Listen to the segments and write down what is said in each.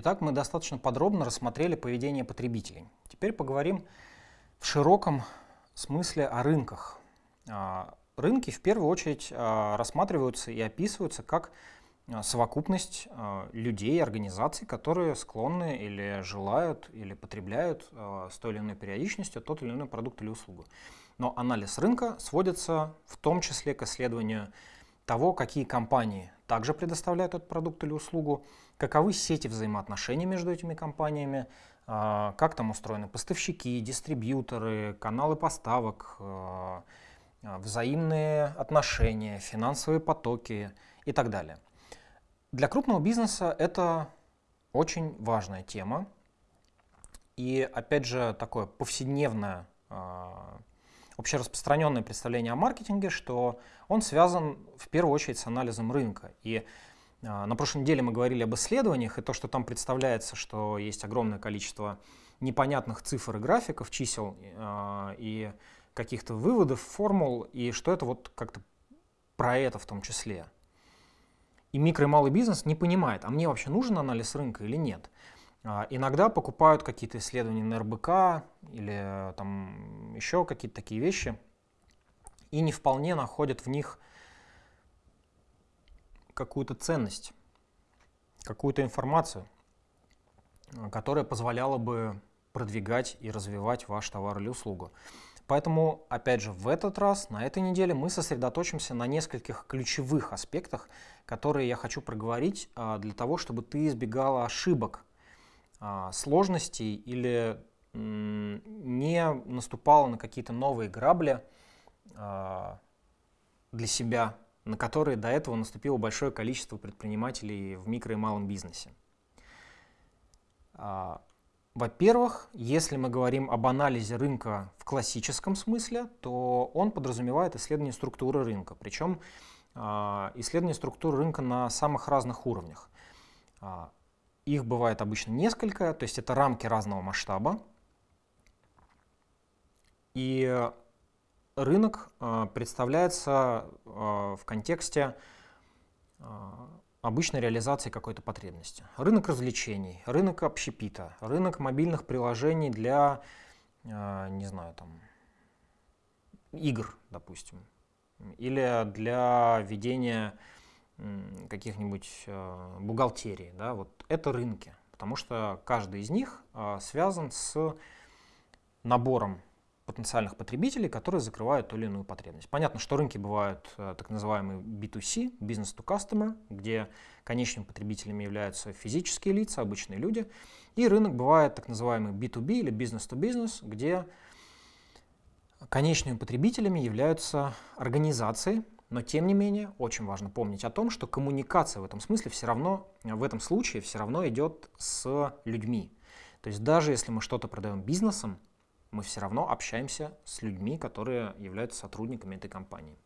Итак, мы достаточно подробно рассмотрели поведение потребителей. Теперь поговорим в широком смысле о рынках. А, рынки в первую очередь а, рассматриваются и описываются как а, совокупность людей, организаций, которые склонны или желают, или потребляют с той или иной периодичностью тот или иной продукт или услугу. Но анализ рынка сводится в том числе к исследованию того, какие компании также предоставляют этот продукт или услугу, каковы сети взаимоотношений между этими компаниями, а, как там устроены поставщики, дистрибьюторы, каналы поставок, а, а, взаимные отношения, финансовые потоки и так далее. Для крупного бизнеса это очень важная тема. И опять же такое повседневное общераспространенное представление о маркетинге, что он связан в первую очередь с анализом рынка. И а, на прошлой неделе мы говорили об исследованиях, и то, что там представляется, что есть огромное количество непонятных цифр и графиков, чисел а, и каких-то выводов, формул, и что это вот как-то про это в том числе. И микро и малый бизнес не понимает, а мне вообще нужен анализ рынка или нет. А, иногда покупают какие-то исследования на РБК или там еще какие-то такие вещи и не вполне находят в них какую-то ценность, какую-то информацию, которая позволяла бы продвигать и развивать ваш товар или услугу. Поэтому, опять же, в этот раз, на этой неделе мы сосредоточимся на нескольких ключевых аспектах, которые я хочу проговорить а, для того, чтобы ты избегала ошибок сложностей или не наступала на какие-то новые грабли а, для себя, на которые до этого наступило большое количество предпринимателей в микро и малом бизнесе. А, во-первых, если мы говорим об анализе рынка в классическом смысле, то он подразумевает исследование структуры рынка, причем исследование структуры рынка на самых разных уровнях. Их бывает обычно несколько, то есть это рамки разного масштаба. И рынок э, представляется э, в контексте э, обычной реализации какой-то потребности. Рынок развлечений, рынок общепита, рынок мобильных приложений для, не знаю, там, игр, допустим, или для ведения каких-нибудь э, бухгалтерий, да, вот это рынки, потому что каждый из них э, связан с набором потенциальных потребителей, которые закрывают ту или иную потребность. Понятно, что рынки бывают э, так называемые B2C, business to customer, где конечными потребителями являются физические лица, обычные люди, и рынок бывает так называемый B2B или business to business, где конечными потребителями являются организации, но тем не менее, очень важно помнить о том, что коммуникация в этом смысле все равно, в этом случае все равно идет с людьми. То есть даже если мы что-то продаем бизнесом, мы все равно общаемся с людьми, которые являются сотрудниками этой компании.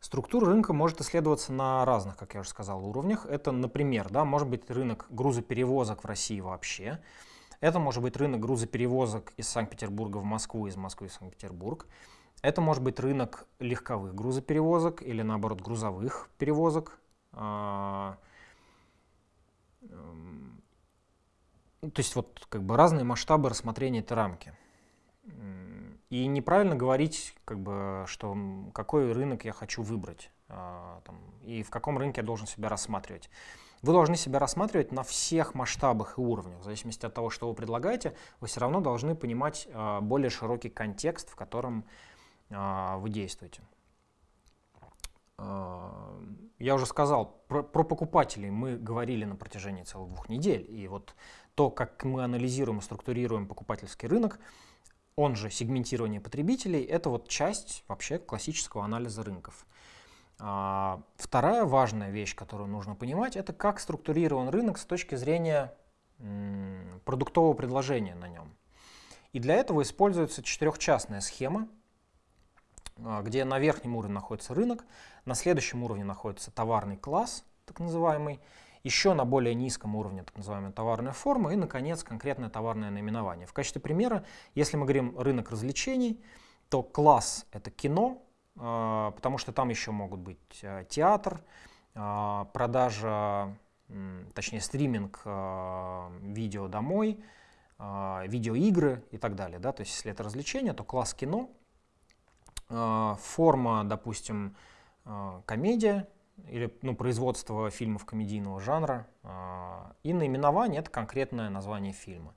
Структура рынка может исследоваться на разных, как я уже сказал, уровнях. Это, например, да, может быть рынок грузоперевозок в России вообще. Это может быть рынок грузоперевозок из Санкт-Петербурга в Москву, из Москвы в Санкт-Петербург. Это может быть рынок легковых грузоперевозок или наоборот грузовых перевозок. А, эм, то есть вот как бы разные масштабы рассмотрения этой рамки. И неправильно говорить, как бы, что какой рынок я хочу выбрать а, там, и в каком рынке я должен себя рассматривать. Вы должны себя рассматривать на всех масштабах и уровнях. В зависимости от того, что вы предлагаете, вы все равно должны понимать а, более широкий контекст, в котором вы действуете. А, я уже сказал, про, про покупателей мы говорили на протяжении целых двух недель. И вот то, как мы анализируем и структурируем покупательский рынок, он же сегментирование потребителей, это вот часть вообще классического анализа рынков. А, вторая важная вещь, которую нужно понимать, это как структурирован рынок с точки зрения продуктового предложения на нем. И для этого используется четырехчастная схема, а, где на верхнем уровне находится рынок, на следующем уровне находится товарный класс, так называемый, еще на более низком уровне так называемая товарная форма и, наконец, конкретное товарное наименование. В качестве примера, если мы говорим рынок развлечений, то класс — это кино, а, потому что там еще могут быть а, театр, продажа точнее стриминг видео домой, видеоигры и так далее. Да? То есть если это развлечение, то класс кино, форма, допустим, комедия или ну, производство фильмов комедийного жанра и наименование — это конкретное название фильма.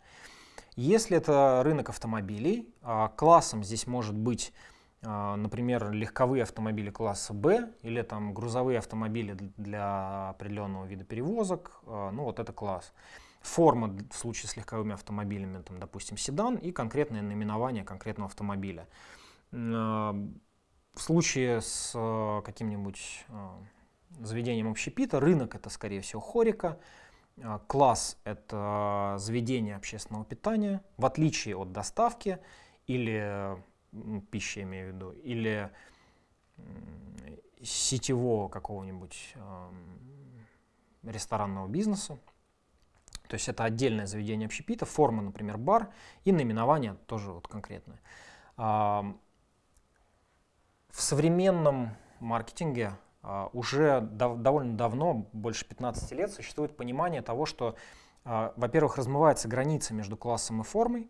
Если это рынок автомобилей, классом здесь может быть а, например, легковые автомобили класса Б или там грузовые автомобили для определенного вида перевозок, а, ну вот это класс. Форма в случае с легковыми автомобилями, там, допустим, седан и конкретное наименование конкретного автомобиля. В случае с каким-нибудь заведением общепита рынок это, скорее всего, хорика, класс это заведение общественного питания, в отличие от доставки или пищи, я имею в виду, или сетевого какого-нибудь э, ресторанного бизнеса. То есть это отдельное заведение общепита, форма, например, бар, и наименование тоже вот конкретное. В современном маркетинге э, уже дав довольно давно, больше 15 лет, существует понимание того, что, э, во-первых, размывается граница между классом и формой,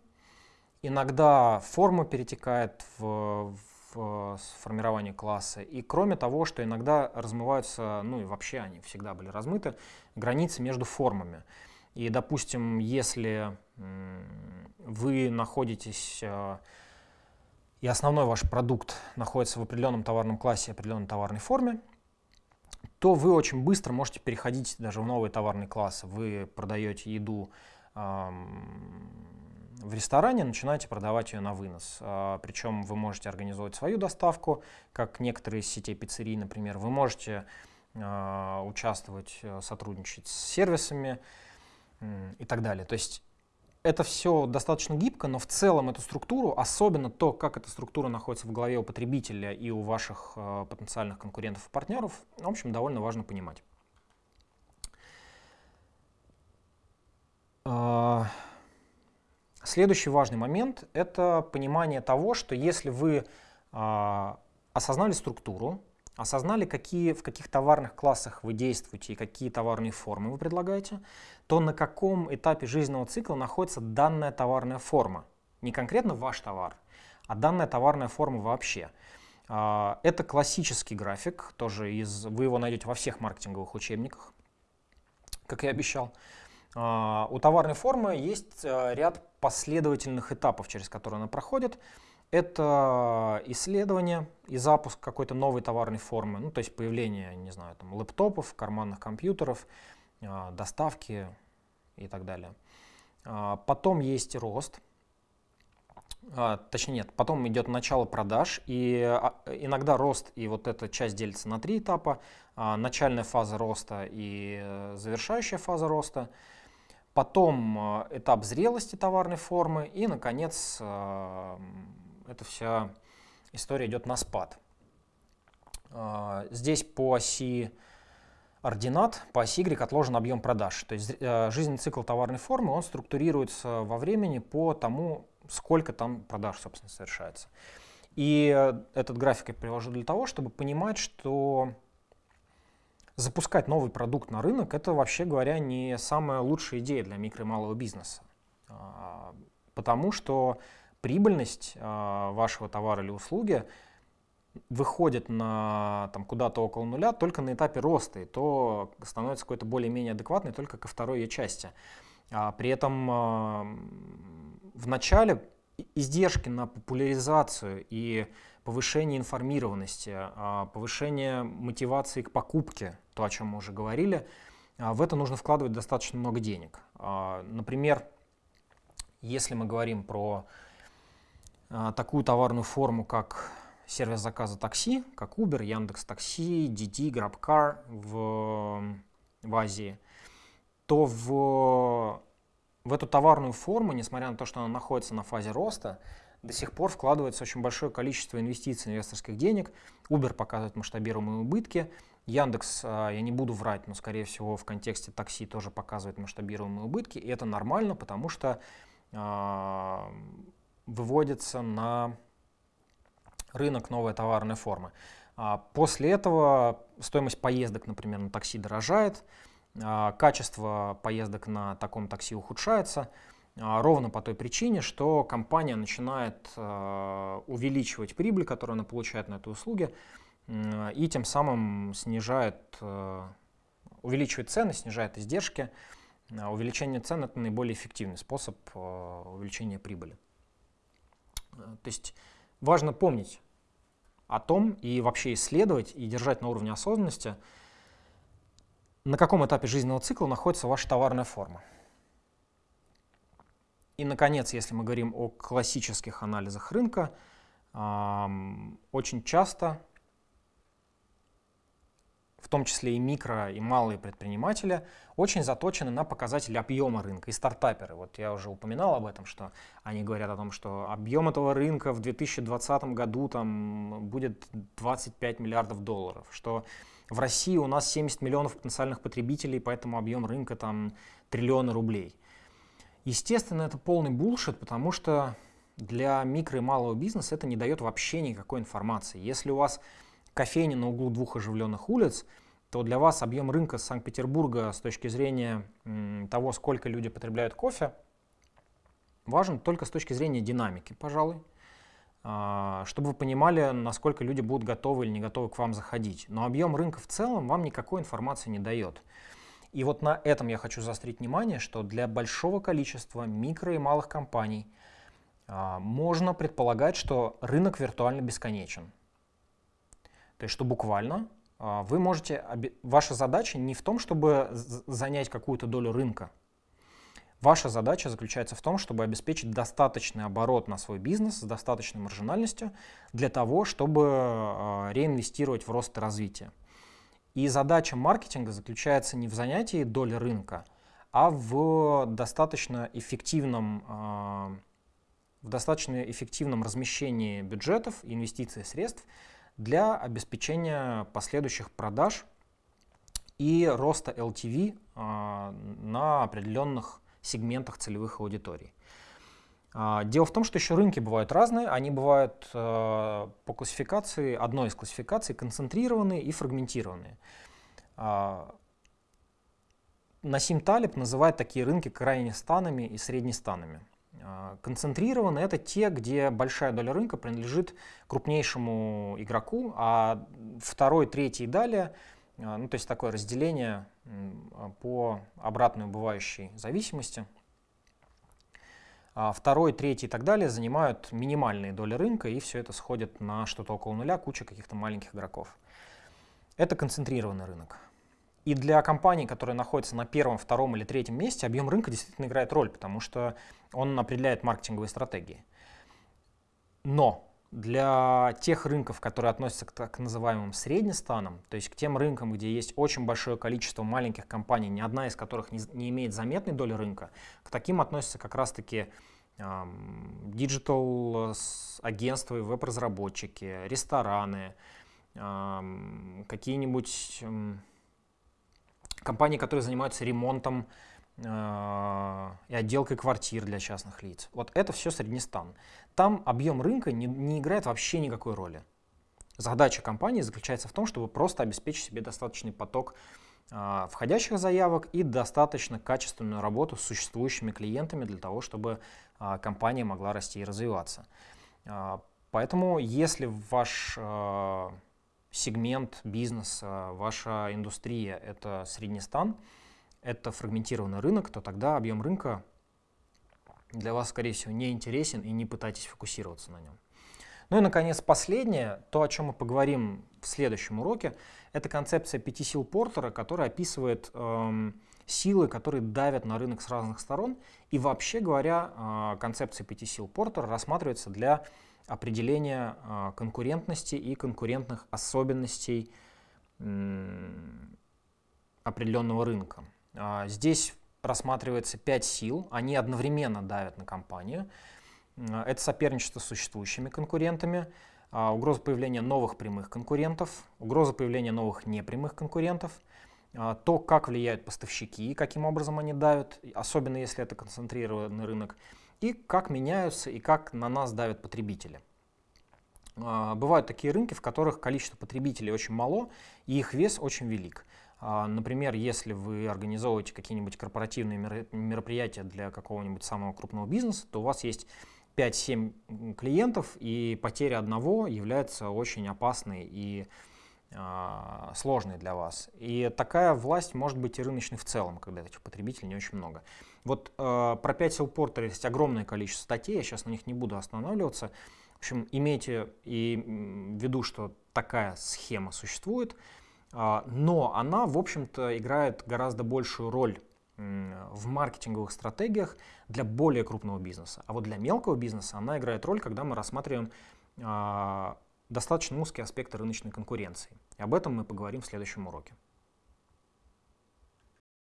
Иногда форма перетекает в, в формирование класса. И кроме того, что иногда размываются, ну и вообще они всегда были размыты, границы между формами. И, допустим, если вы находитесь, э, и основной ваш продукт находится в определенном товарном классе, определенной товарной форме, то вы очень быстро можете переходить даже в новые товарные классы. Вы продаете еду в ресторане начинаете продавать ее на вынос. А, причем вы можете организовать свою доставку, как некоторые из сетей пиццерий, например. Вы можете а, участвовать, э, сотрудничать с сервисами и так далее. То есть это все достаточно гибко, но в целом эту структуру, особенно то, как эта структура находится в голове у потребителя и у ваших э, потенциальных конкурентов и партнеров, в общем, довольно важно понимать. Uh... Следующий важный момент — это понимание того, что если вы э, осознали структуру, осознали, какие, в каких товарных классах вы действуете и какие товарные формы вы предлагаете, то на каком этапе жизненного цикла находится данная товарная форма. Не конкретно ваш товар, а данная товарная форма вообще. А, это классический график, тоже из, вы его найдете во всех маркетинговых учебниках, как я обещал. А, у товарной формы есть э, ряд последовательных этапов, через которые она проходит. Это исследование и запуск какой-то новой товарной формы, ну, то есть появление, не знаю, там, лэптопов, карманных компьютеров, а, доставки и так далее. А, потом есть рост, точнее нет, потом идет начало продаж, и иногда рост и вот эта часть делится на три этапа. Начальная фаза роста и э, завершающая фаза роста – потом э, этап зрелости товарной формы и, наконец, э, эта вся история идет на спад. Э, здесь по оси ординат, по оси Y отложен объем продаж. То есть жизненный цикл товарной формы, он структурируется во времени по тому, сколько там продаж, собственно, совершается. И этот график я привожу для того, чтобы понимать, что запускать новый продукт на рынок, это, вообще говоря, не самая лучшая идея для микро и малого бизнеса. А, потому что прибыльность а, вашего товара или услуги выходит на там, куда-то около нуля только на этапе роста, и то становится какой-то более-менее адекватной только ко второй ее части. А при этом в начале издержки на популяризацию и повышение информированности, а, повышение мотивации к покупке, то, о чем мы уже говорили, а, в это нужно вкладывать достаточно много денег. А, например, если мы говорим про такую товарную форму, как сервис заказа такси, как Uber, Яндекс Такси, DD, GrabCar в, в Азии, то в, в эту товарную форму, несмотря на то, что она находится на фазе роста, до сих пор вкладывается очень большое количество инвестиций инвесторских денег. Uber показывает масштабируемые убытки. Яндекс, а, я не буду врать, но, скорее всего, в контексте такси тоже показывает масштабируемые убытки. И это нормально, потому что э, выводится на рынок новая товарная форма. А после этого стоимость поездок, например, на такси дорожает. качество поездок на таком такси ухудшается, ровно по той причине, что компания начинает увеличивать прибыль, которую она получает на этой услуге, и тем самым снижает, увеличивает цены, снижает издержки. Увеличение цен – это наиболее эффективный способ увеличения прибыли. То есть важно помнить о том и вообще исследовать и держать на уровне осознанности, на каком этапе жизненного цикла находится ваша товарная форма. И, наконец, если мы говорим о классических анализах рынка, очень часто в том числе и микро, и малые предприниматели, очень заточены на показатели объема рынка. И стартаперы, вот я уже упоминал об этом, что они говорят о том, что объем этого рынка в 2020 году там будет 25 миллиардов долларов, что в России у нас 70 миллионов потенциальных потребителей, поэтому объем рынка там триллионы рублей. Естественно, это полный булшит, потому что для микро и малого бизнеса это не дает вообще никакой информации. Если у вас кофейни на углу двух оживленных улиц, то для вас объем рынка Санкт-Петербурга с точки зрения того, сколько люди потребляют кофе, важен только с точки зрения динамики, пожалуй, а, чтобы вы понимали, насколько люди будут готовы или не готовы к вам заходить. Но объем рынка в целом вам никакой информации не дает. И вот на этом я хочу заострить внимание, что для большого количества микро и малых компаний а, можно предполагать, что рынок виртуально бесконечен. То есть, что буквально а, вы можете, ваша задача не в том, чтобы занять какую-то долю рынка. Ваша задача заключается в том, чтобы обеспечить достаточный оборот на свой бизнес с достаточной маржинальностью для того, чтобы а, реинвестировать в рост и развитие. И задача маркетинга заключается не в занятии доли рынка, а в достаточно эффективном, а, в достаточно эффективном размещении бюджетов, инвестиций средств для обеспечения последующих продаж и роста LTV а, на определенных сегментах целевых аудиторий. А, дело в том, что еще рынки бывают разные. Они бывают а, по классификации, одной из классификаций, концентрированные и фрагментированные. Насим Талиб называет такие рынки крайне станами и среднестанами. А, концентрированы это те, где большая доля рынка принадлежит крупнейшему игроку, а второй, третий и далее, а, ну, то есть такое разделение по обратной убывающей зависимости. А второй, третий и так далее занимают минимальные доли рынка, и все это сходит на что-то около нуля, куча каких-то маленьких игроков. Это концентрированный рынок. И для компаний, которые находятся на первом, втором или третьем месте, объем рынка действительно играет роль, потому что он определяет маркетинговые стратегии. Но для тех рынков, которые относятся к так называемым среднестанам, то есть к тем рынкам, где есть очень большое количество маленьких компаний, ни одна из которых не, не имеет заметной доли рынка, к таким относятся как раз-таки digital агентства и веб-разработчики, рестораны, какие-нибудь компании, которые занимаются ремонтом э, и отделкой квартир для частных лиц. Вот это все Среднестан. Там объем рынка не, не играет вообще никакой роли. Задача компании заключается в том, чтобы просто обеспечить себе достаточный поток э, входящих заявок и достаточно качественную работу с существующими клиентами для того, чтобы э, компания могла расти и развиваться. Э, поэтому если ваш сегмент бизнеса, ваша индустрия — это среднестан, это фрагментированный рынок, то тогда объем рынка для вас, скорее всего, не интересен и не пытайтесь фокусироваться на нем. Ну и, наконец, последнее, то, о чем мы поговорим в следующем уроке, это концепция пяти сил Портера, которая описывает эм, силы, которые давят на рынок с разных сторон. И вообще говоря, э, концепция пяти сил Портера рассматривается для определения а, конкурентности и конкурентных особенностей определенного рынка. А, здесь рассматривается пять сил, они одновременно давят на компанию. А, это соперничество с существующими конкурентами, угроза появления новых прямых конкурентов, угроза появления новых непрямых конкурентов, то, как влияют поставщики, каким образом они давят, особенно если это концентрированный рынок, и как меняются и как на нас давят потребители. А, бывают такие рынки, в которых количество потребителей очень мало и их вес очень велик. А, например, если вы организовываете какие-нибудь корпоративные мероприятия для какого-нибудь самого крупного бизнеса, то у вас есть 5-7 клиентов, и потеря одного является очень опасной и э, сложной для вас. И такая власть может быть и рыночной в целом, когда этих потребителей не очень много. Вот э, про 5 селпортер есть огромное количество статей, я сейчас на них не буду останавливаться. В общем, имейте и в виду, что такая схема существует, но она, в общем-то, играет гораздо большую роль в маркетинговых стратегиях для более крупного бизнеса. А вот для мелкого бизнеса она играет роль, когда мы рассматриваем э, достаточно узкие аспекты рыночной конкуренции. И об этом мы поговорим в следующем уроке.